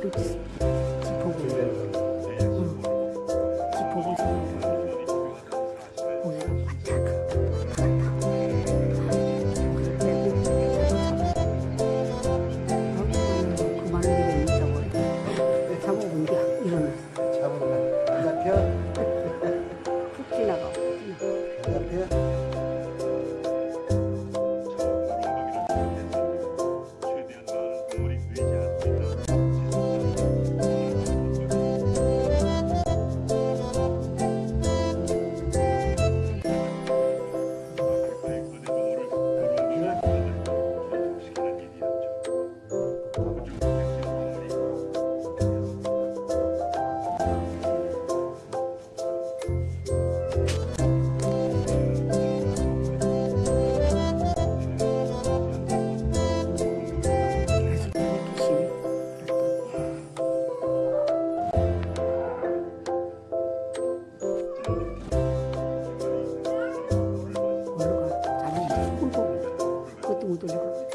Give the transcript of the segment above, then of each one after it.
fruits. 만들었네.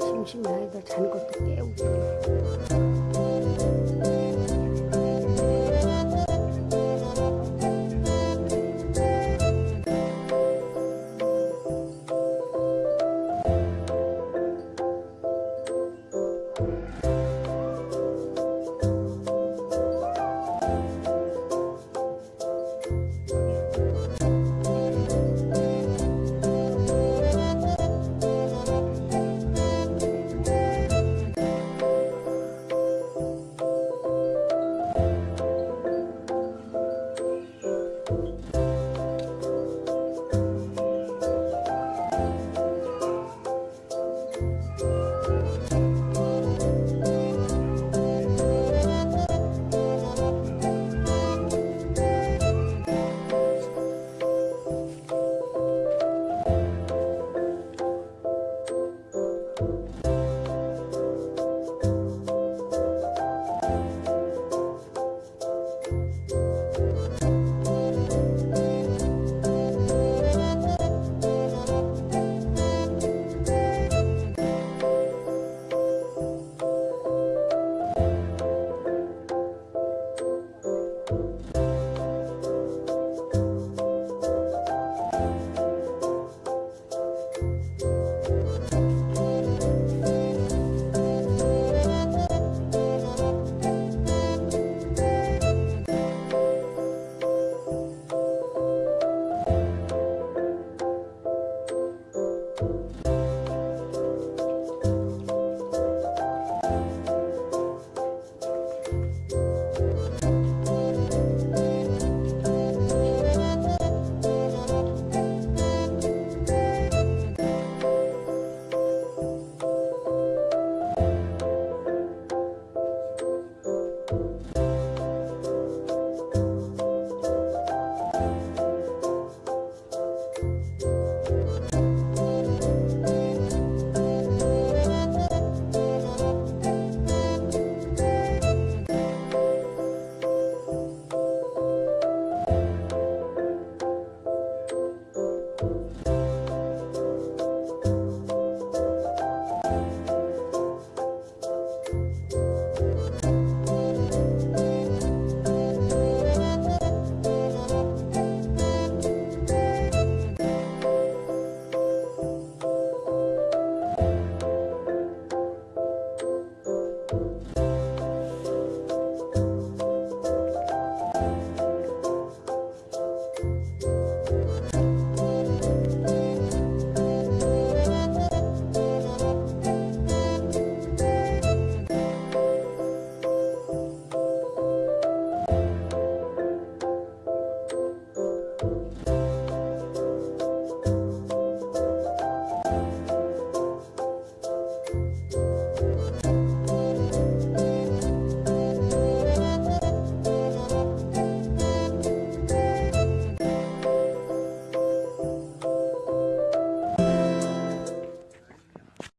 심심해. 아이들 잔 것도 깨.